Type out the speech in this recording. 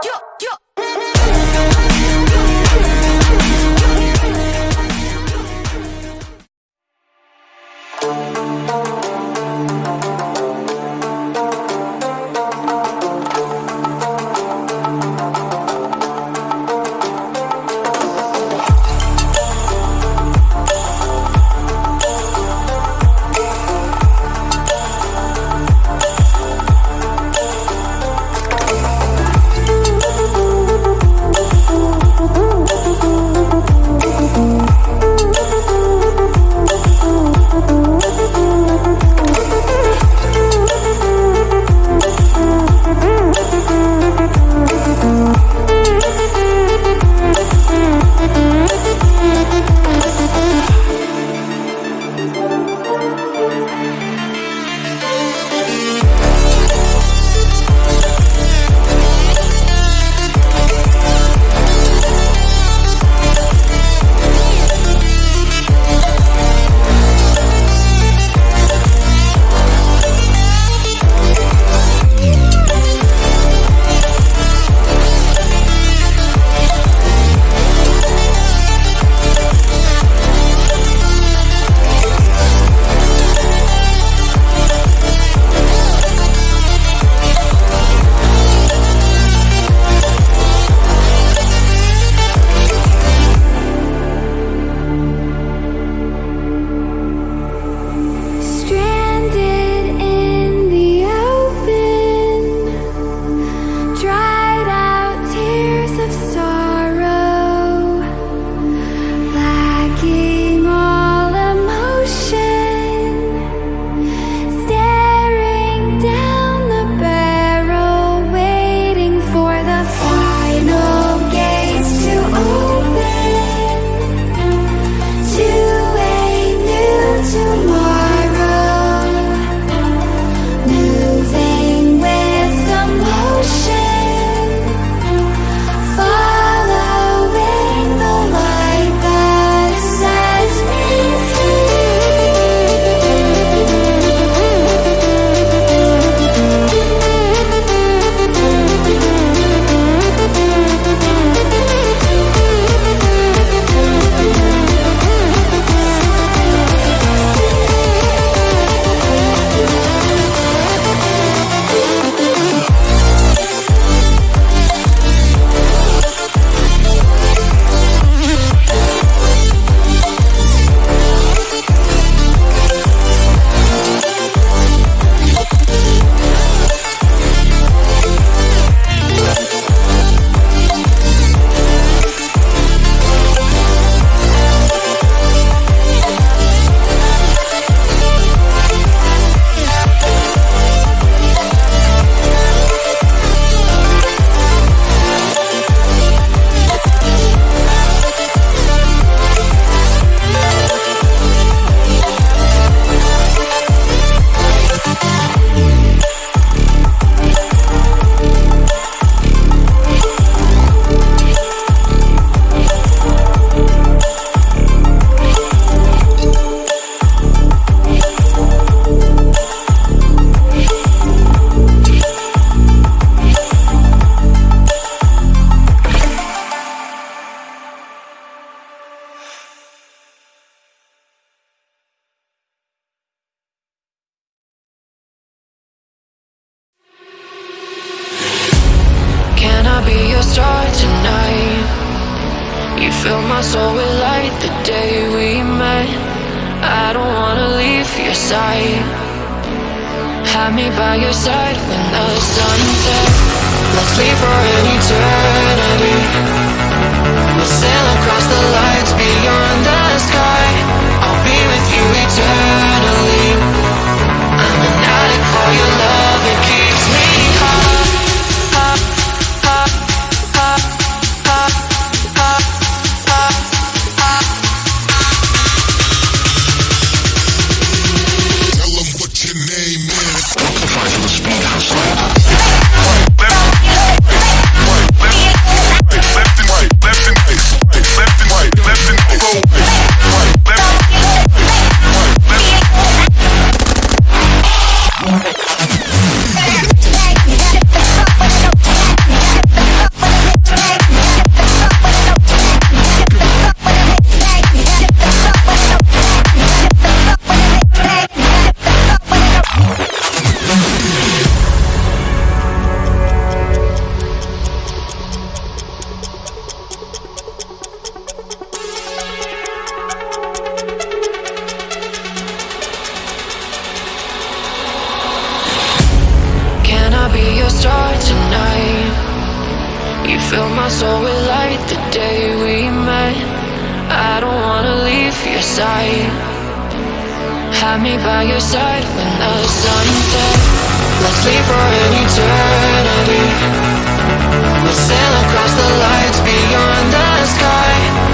キュッキ a star tonight. You fill my soul with light the day we met. I don't wanna leave your side. Have me by your side when the sun sets. Let's leave for an eternity. We'll sail across the lights beyond the sky. be a star tonight. You filled my soul with light the day we met. I don't wanna leave your side Have me by your side when the sun sets. Let's leave for an eternity. We'll sail across the lights beyond the sky.